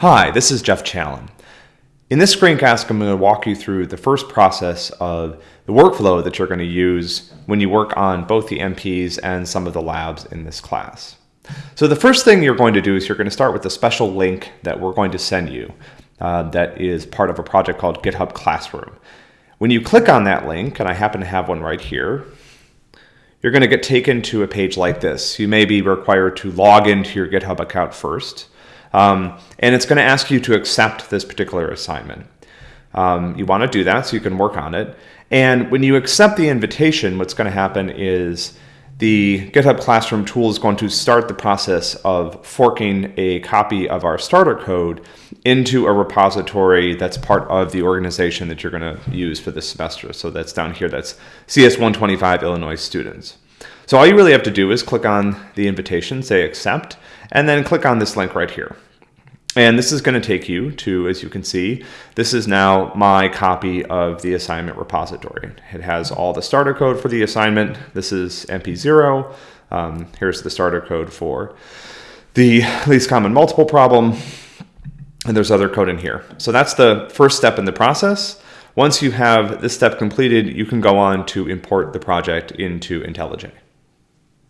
Hi, this is Jeff Challen. In this screencast, I'm going to walk you through the first process of the workflow that you're going to use when you work on both the MPs and some of the labs in this class. So the first thing you're going to do is you're going to start with a special link that we're going to send you uh, that is part of a project called GitHub Classroom. When you click on that link, and I happen to have one right here, you're going to get taken to a page like this. You may be required to log into your GitHub account first. Um, and it's going to ask you to accept this particular assignment. Um, you want to do that so you can work on it. And when you accept the invitation, what's going to happen is the GitHub Classroom tool is going to start the process of forking a copy of our starter code into a repository that's part of the organization that you're going to use for this semester. So that's down here, that's CS125 Illinois students. So all you really have to do is click on the invitation, say accept, and then click on this link right here. And this is going to take you to, as you can see, this is now my copy of the assignment repository. It has all the starter code for the assignment. This is MP0. Um, here's the starter code for the least common multiple problem. And there's other code in here. So that's the first step in the process. Once you have this step completed, you can go on to import the project into IntelliJ.